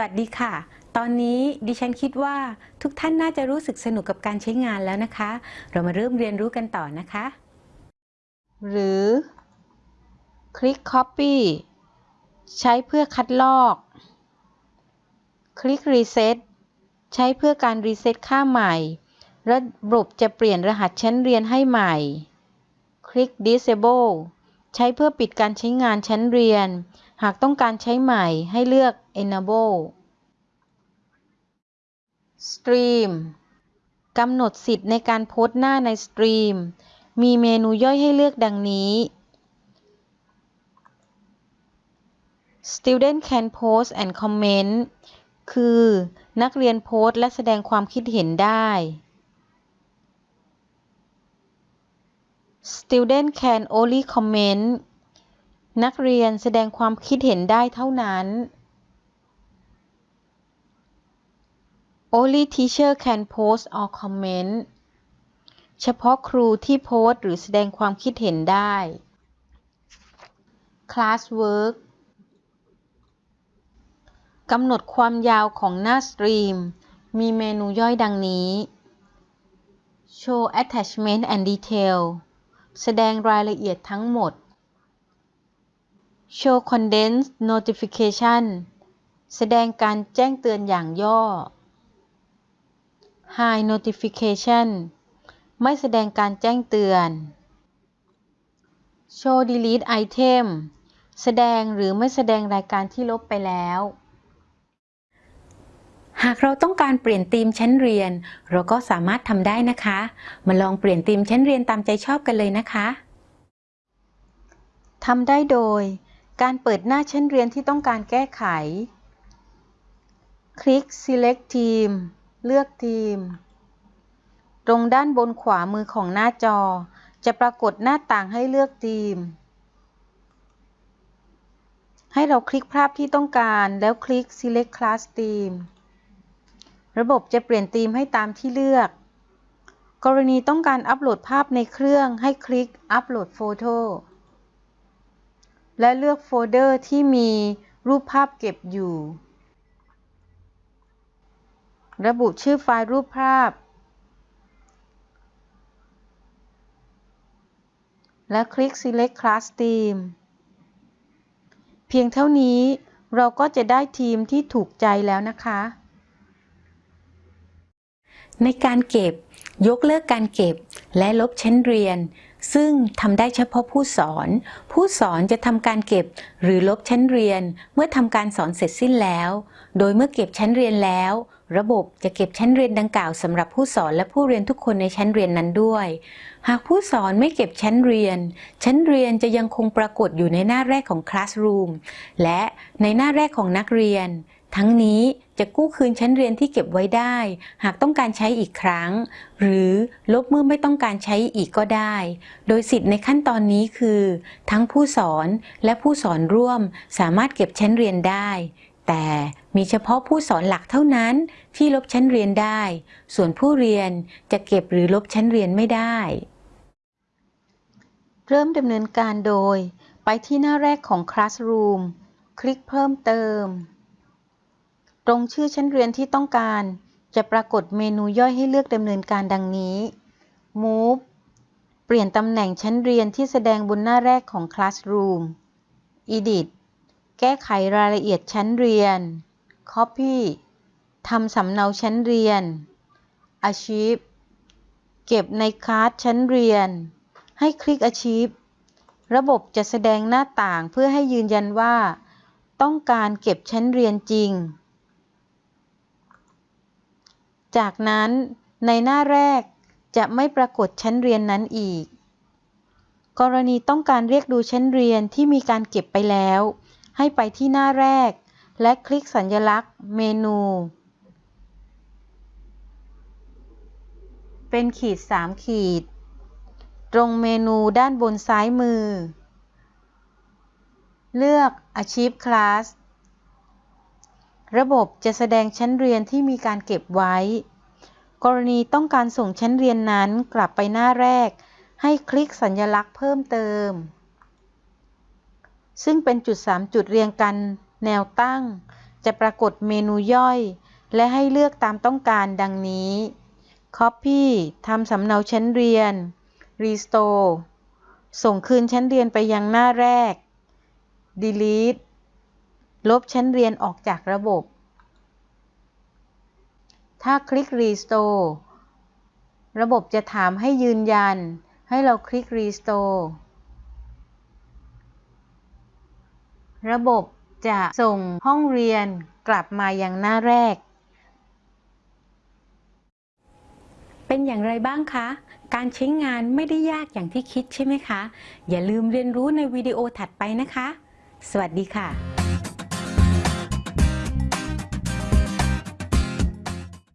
วัสดีค่ะ ตอนนี้ดิฉันคิดว่าทุกท่านน่าจะรู้สึกสนุกกับการใช้งานแล้วนะคะ เรามาเริ่มเรียนรู้กันต่อนะคะ หรือคลิก Copy ใช้เพื่อคัดลอก คลิก Reset ใช้เพื่อการรีเซ็ตค่าใหม่ ระบบจะเปลี่ยนรหัสชั้นเรียนให้ใหม่ คลิก Disable ใช้เพื่อปิดการใช้งานชั้นเรียน หากต้องการใช้ใหม่ให้เลือก Enable Stream กำหนดสิทธิ์ในการโพสต์หน้าในสตรีมมีเมนูย่อยให้เลือกดังนี้ Student can post and comment คือ นักเรียนโพสต์และแสดงความคิดเห็นได้ Student can only comment นักเรียนแสดงความคิดเห็นได้เท่านั้น Only teacher can post or comment เฉพาะครูที่โพสต์หรือแสดงความคิดเห็นได้ Classwork กำหนดความยาวของหน้าสตรีม มีเมนูย่อยดังนี้ Show attachment and detail แสดงรายละเอียดทั้งหมด Show condensed notification แสดงการแจ้งเตือนอย่างย่อ High notification ไม่แสดงการแจ้งเตือน Show delete item แสดงหรือไม่แสดงรายการที่ลบไปแล้ว หากเราต้องการเปลี่ยนธีมชั้นเรียน เราก็สามารถทำได้นะคะ มาลองเปลี่ยนธีมชั้นเรียนตามใจชอบกันเลยนะคะทำได้โดย การเปิดหน้าชั้นเรียนที่ต้องการแก้ไข คลิก Select Team เลือกทีม ตรงด้านบนขวามือของหน้าจอ จะปรากฏหน้าต่างให้เลือกทีม ให้เราคลิกภาพที่ต้องการแล้วคลิก Select Class Theme ระบบจะเปลี่ยนธีมให้ตามที่เลือก กรณีต้องการอัปโหลดภาพในเครื่องให้คลิก Upload Photo และเลือกโฟลเดอร์ที่มีรูปภาพเก็บอยู่ ระบุชื่อไฟล์รูปภาพ และคลิก Select Class Theme เพียงเท่านี้เราก็จะได้ทีมที่ถูกใจแล้วนะคะ ในการเก็บ ยกเลิกการเก็บ และลบชั้นเรียน ซึ่งทำได้เฉพาะผู้สอน ผู้สอนจะทำการเก็บหรือลบชั้นเรียน เมื่อทำการสอนเสร็จสิ้นแล้ว โดยเมื่อเก็บชั้นเรียนแล้ว ระบบจะเก็บชั้นเรียนดังกล่าวสำหรับผู้สอนและผู้เรียนทุกคนในชั้นเรียนนั้นด้วย หากผู้สอนไม่เก็บชั้นเรียน ชั้นเรียนจะยังคงปรากฏอยู่ในหน้าแรกของ Classroom และในหน้าแรกของนักเรียน ทั้งนี้จะกู้คืนชั้นเรียนที่เก็บไว้ได้ หากต้องการใช้อีกครั้ง หรือลบเมื่อไม่ต้องการใช้อีกก็ได้ โดยสิทธิ์ในขั้นตอนนี้คือ ทั้งผู้สอนและผู้สอนร่วมสามารถเก็บชั้นเรียนได้ แต่มีเฉพาะผู้สอนหลักเท่านั้นที่ลบชั้นเรียนได้ ส่วนผู้เรียนจะเก็บหรือลบชั้นเรียนไม่ได้ เริ่มดำเนินการโดย ไปที่หน้าแรกของ Classroom คลิกเพิ่มเติม ตรงชื่อชั้นเรียนที่ต้องการ จะปรากฏเมนูย่อยให้เลือกดำเนินการดังนี้ Move เปลี่ยนตำแหน่งชั้นเรียนที่แสดงบนหน้าแรกของ Classroom Edit แก้ไขรายละเอียดชั้นเรียน Copy ทำสำเนาชั้นเรียน Archive เก็บในคลาสชั้นเรียน ให้คลิก Archive ระบบจะแสดงหน้าต่างเพื่อให้ยืนยันว่า ต้องการเก็บชั้นเรียนจริง จากนั้นในหน้าแรกจะไม่ปรากฏชั้นเรียนนั้นอีก กรณีต้องการเรียกดูชั้นเรียนที่มีการเก็บไปแล้ว ให้ไปที่หน้าแรก และคลิกสัญลักษณ์ เมนู เป็นขีด 3 ขีด ตรงเมนูด้านบนซ้ายมือ เลือก Achieve Class ระบบจะแสดงชั้นเรียนที่มีการเก็บไว้ กรณีต้องการส่งชั้นเรียนนั้นกลับไปหน้าแรก ให้คลิกสัญลักษณ์เพิ่มเติม ซึ่งเป็นจุด 3 จุดเรียงกัน แนวตั้ง จะปรากฏเมนูย่อย และให้เลือกตามต้องการดังนี้ Copy ทำสำเนาชั้นเรียน Restore ส่งคืนชั้นเรียนไปยังหน้าแรก Delete ลบชั้นเรียนออกจากระบบ ถ้าคลิก Restore ระบบจะถามให้ยืนยัน ให้เราคลิก Restore ระบบจะส่งห้องเรียนกลับมายังหน้าแรก เป็นอย่างไรบ้างคะ การใช้งานไม่ได้ยากอย่างที่คิดใช่ไหมคะ อย่าลืมเรียนรู้ในวิดีโอถัดไปนะคะ สวัสดีค่ะ